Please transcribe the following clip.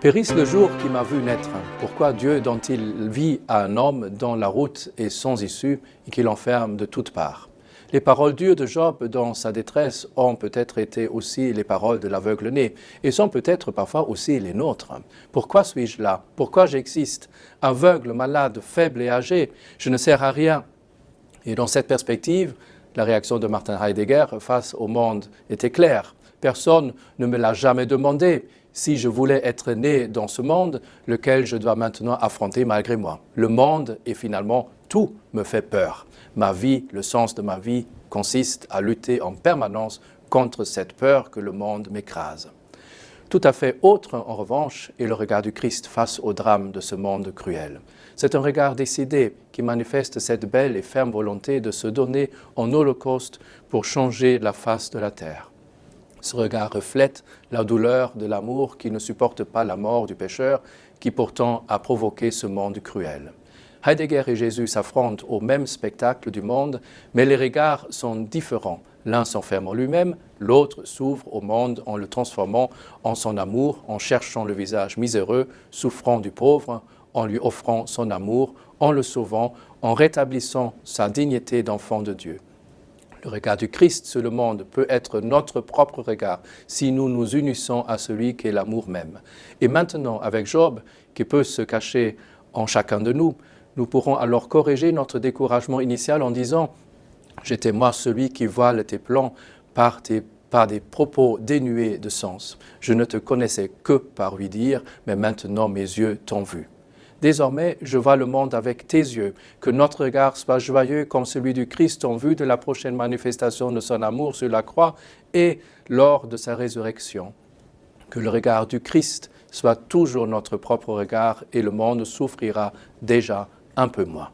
Périsse le jour qui m'a vu naître. Pourquoi Dieu donne-t-il vie à un homme dont la route est sans issue et qui l'enferme de toutes parts? Les paroles dures de Job dans sa détresse ont peut-être été aussi les paroles de l'aveugle-né et sont peut-être parfois aussi les nôtres. Pourquoi suis-je là? Pourquoi j'existe? Aveugle, malade, faible et âgé, je ne sers à rien. Et dans cette perspective, la réaction de Martin Heidegger face au monde était claire. Personne ne me l'a jamais demandé si je voulais être né dans ce monde, lequel je dois maintenant affronter malgré moi. Le monde et finalement tout me fait peur. Ma vie, le sens de ma vie consiste à lutter en permanence contre cette peur que le monde m'écrase. Tout à fait autre, en revanche, est le regard du Christ face au drame de ce monde cruel. C'est un regard décidé qui manifeste cette belle et ferme volonté de se donner en holocauste pour changer la face de la terre. Ce regard reflète la douleur de l'amour qui ne supporte pas la mort du pécheur qui pourtant a provoqué ce monde cruel. Heidegger et Jésus s'affrontent au même spectacle du monde, mais les regards sont différents. L'un s'enferme en lui-même, l'autre s'ouvre au monde en le transformant en son amour, en cherchant le visage miséreux, souffrant du pauvre, en lui offrant son amour, en le sauvant, en rétablissant sa dignité d'enfant de Dieu. Le regard du Christ sur le monde peut être notre propre regard si nous nous unissons à celui qui est l'amour même. Et maintenant, avec Job, qui peut se cacher en chacun de nous, nous pourrons alors corriger notre découragement initial en disant « J'étais moi celui qui voile tes plans par, par des propos dénués de sens. Je ne te connaissais que par lui dire, mais maintenant mes yeux t'ont vu. » Désormais, je vois le monde avec tes yeux, que notre regard soit joyeux comme celui du Christ en vue de la prochaine manifestation de son amour sur la croix et lors de sa résurrection. Que le regard du Christ soit toujours notre propre regard et le monde souffrira déjà un peu moins.